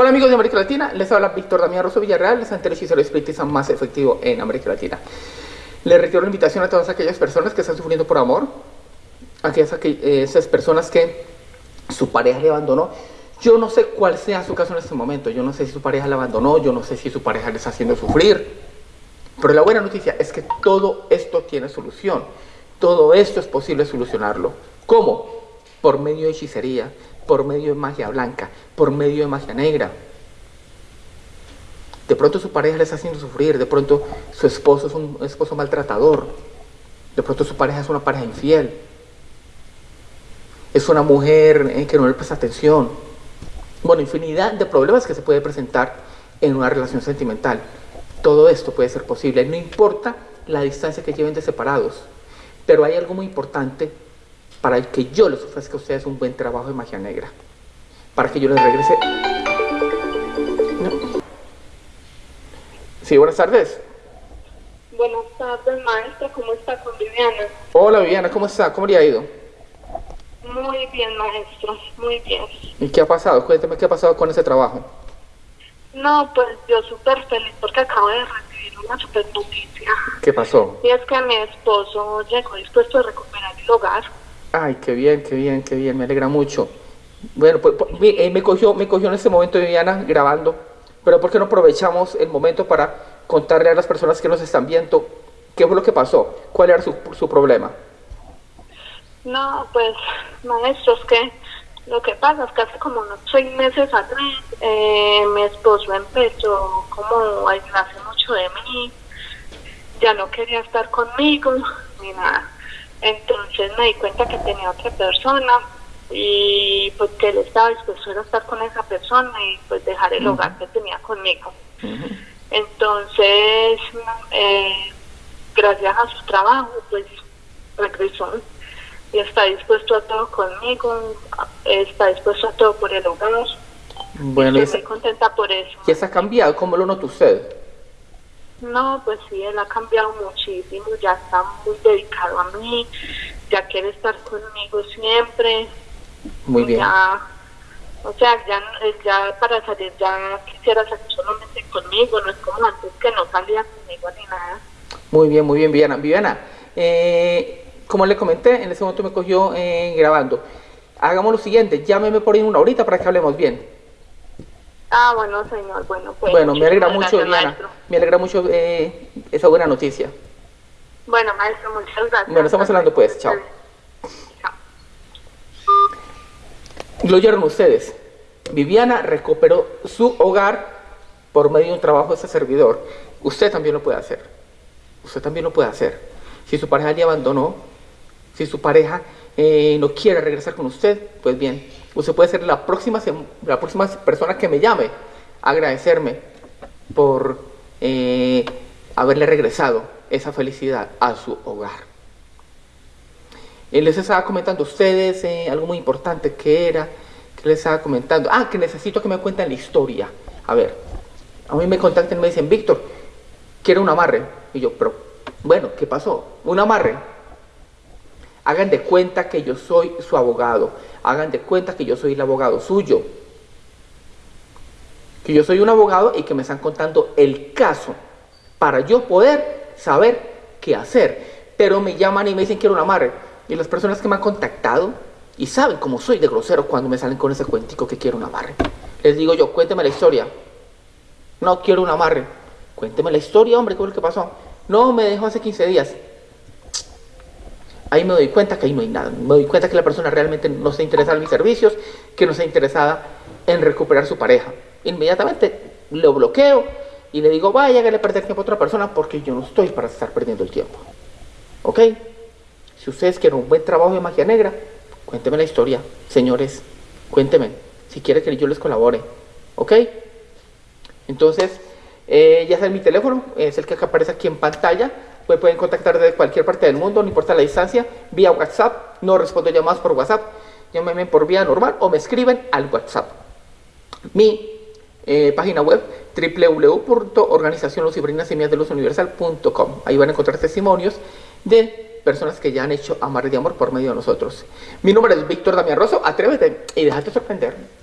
Hola amigos de América Latina, les habla Víctor Damián Rosso Villarreal, el santero hechicero espiritista más efectivo en América Latina. Les retiro la invitación a todas aquellas personas que están sufriendo por amor, aquellas eh, esas personas que su pareja le abandonó. Yo no sé cuál sea su caso en este momento, yo no sé si su pareja le abandonó, yo no sé si su pareja le está haciendo sufrir, pero la buena noticia es que todo esto tiene solución, todo esto es posible solucionarlo. ¿Cómo? Por medio de hechicería, por medio de magia blanca, por medio de magia negra. De pronto su pareja le está haciendo sufrir, de pronto su esposo es un esposo maltratador, de pronto su pareja es una pareja infiel, es una mujer eh, que no le presta atención. Bueno, infinidad de problemas que se puede presentar en una relación sentimental. Todo esto puede ser posible, no importa la distancia que lleven de separados. Pero hay algo muy importante para que yo les ofrezca a ustedes un buen trabajo de magia negra. Para que yo les regrese... Sí, buenas tardes. Buenas tardes, maestra. ¿Cómo está con Viviana? Hola, Viviana. ¿Cómo está? ¿Cómo le ha ido? Muy bien, maestro. Muy bien. ¿Y qué ha pasado? Cuénteme qué ha pasado con ese trabajo. No, pues yo súper feliz porque acabo de recibir una súper noticia. ¿Qué pasó? Y es que mi esposo llegó dispuesto a recuperar el. Ay, qué bien, qué bien, qué bien, me alegra mucho. Bueno, pues, pues eh, me, cogió, me cogió en ese momento Viviana grabando, pero ¿por qué no aprovechamos el momento para contarle a las personas que nos están viendo qué fue lo que pasó? ¿Cuál era su, su problema? No, pues, maestro, es que lo que pasa es que hace como unos seis meses atrás eh, mi esposo empezó como a aislarse mucho de mí, ya no quería estar conmigo ni nada entonces me di cuenta que tenía otra persona y pues que él estaba dispuesto a estar con esa persona y pues dejar el hogar que tenía conmigo. Entonces, eh, gracias a su trabajo, pues regresó y está dispuesto a todo conmigo, está dispuesto a todo por el hogar. Bueno, y estoy muy contenta por eso. ¿Y eso ha cambiado? ¿Cómo lo nota usted? No, pues sí, él ha cambiado muchísimo, ya está muy dedicado a mí, ya quiere estar conmigo siempre. Muy bien. o sea, ya, ya para salir ya quisiera salir solamente conmigo, no es como antes que no salía conmigo ni nada. Muy bien, muy bien, Viviana. Viviana, eh, como le comenté, en ese momento me cogió eh, grabando. Hagamos lo siguiente, llámeme por ahí una horita para que hablemos bien. Ah, bueno, señor, bueno, pues. Bueno, me alegra mucho, Diana. Me alegra mucho eh, esa buena noticia. Bueno, maestro, muchas gracias. Bueno, estamos hablando pues, chao. Chao. Lo oyeron ustedes. Viviana recuperó su hogar por medio de un trabajo de ese servidor. Usted también lo puede hacer. Usted también lo puede hacer. Si su pareja le abandonó, si su pareja eh, no quiere regresar con usted, pues bien, usted puede ser la próxima, la próxima persona que me llame a agradecerme por eh, haberle regresado esa felicidad a su hogar. Él les estaba comentando a ustedes eh, algo muy importante que era, que les estaba comentando, ah, que necesito que me cuenten la historia. A ver, a mí me contactan y me dicen, Víctor, quiero un amarre. Y yo, pero, bueno, ¿qué pasó? Un amarre. Hagan de cuenta que yo soy su abogado. Hagan de cuenta que yo soy el abogado suyo. Que yo soy un abogado y que me están contando el caso para yo poder saber qué hacer. Pero me llaman y me dicen quiero un amarre. Y las personas que me han contactado y saben cómo soy de grosero cuando me salen con ese cuentico que quiero un amarre. Les digo yo, cuénteme la historia. No quiero un amarre. Cuénteme la historia, hombre, ¿qué es lo que pasó? No, me dejó hace 15 días ahí me doy cuenta que ahí no hay nada. Me doy cuenta que la persona realmente no está interesada en mis servicios, que no está interesada en recuperar su pareja. Inmediatamente lo bloqueo y le digo, vaya, que le perder tiempo a otra persona porque yo no estoy para estar perdiendo el tiempo. ¿Ok? Si ustedes quieren un buen trabajo de magia negra, cuénteme la historia, señores, cuénteme, si quieren que yo les colabore. ¿Ok? Entonces, eh, ya saben mi teléfono, es el que aparece aquí en pantalla pueden contactar desde cualquier parte del mundo, no importa la distancia, vía WhatsApp. No respondo llamadas por WhatsApp. Llámenme por vía normal o me escriben al WhatsApp. Mi eh, página web www.organizacionlucibrinasemillasdeluzuniversal.com Ahí van a encontrar testimonios de personas que ya han hecho amar de amor por medio de nosotros. Mi nombre es Víctor Damián Rosso. Atrévete y déjate sorprender.